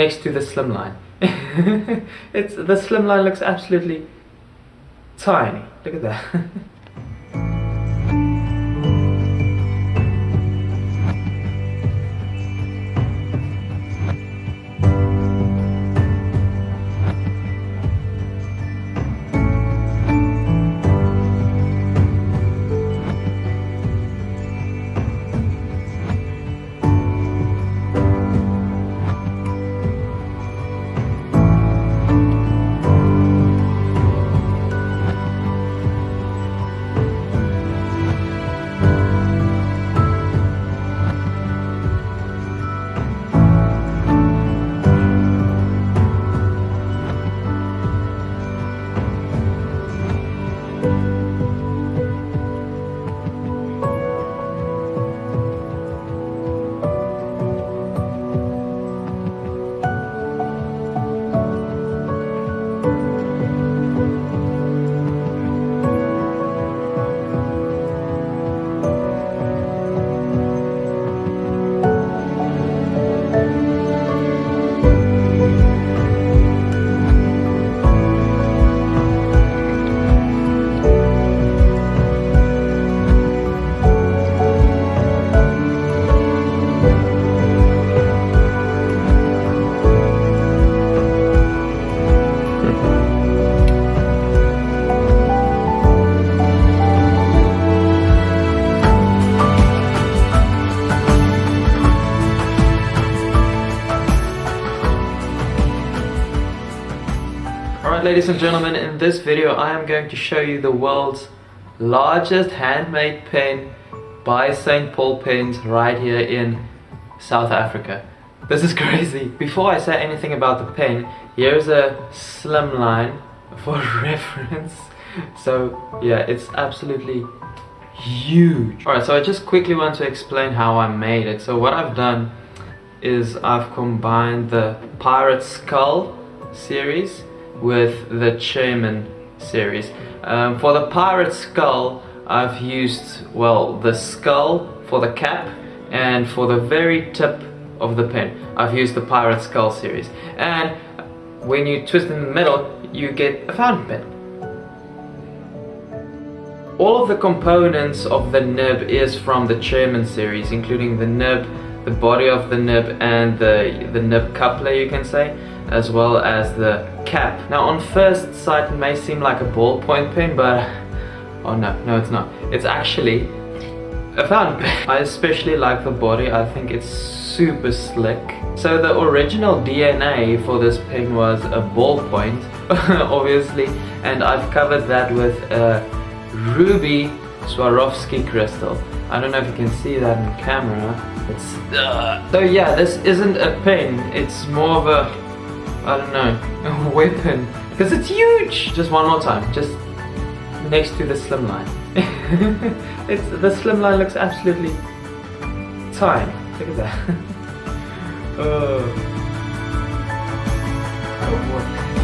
next to the slimline. it's the slimline looks absolutely tiny. Look at that. Alright ladies and gentlemen, in this video I am going to show you the world's largest handmade pen by St. Paul Pens right here in South Africa. This is crazy. Before I say anything about the pen, here's a slimline for reference. So yeah, it's absolutely huge. Alright, so I just quickly want to explain how I made it. So what I've done is I've combined the Pirate Skull series with the Chairman series. Um, for the Pirate Skull, I've used, well, the skull for the cap and for the very tip of the pen, I've used the Pirate Skull series. And when you twist in the middle, you get a fountain pen. All of the components of the nib is from the Chairman series, including the nib, the body of the nib and the, the nib coupler you can say as well as the cap. Now on first sight it may seem like a ballpoint pen but oh no, no it's not. It's actually a fountain pen. I especially like the body, I think it's super slick. So the original DNA for this pen was a ballpoint obviously and I've covered that with a ruby Swarovski crystal. I don't know if you can see that in camera. It's uh, so yeah, this isn't a pin. It's more of a I don't know a weapon because it's huge. Just one more time. Just next to the slimline. it's the slimline looks absolutely tiny. Look at that. oh. oh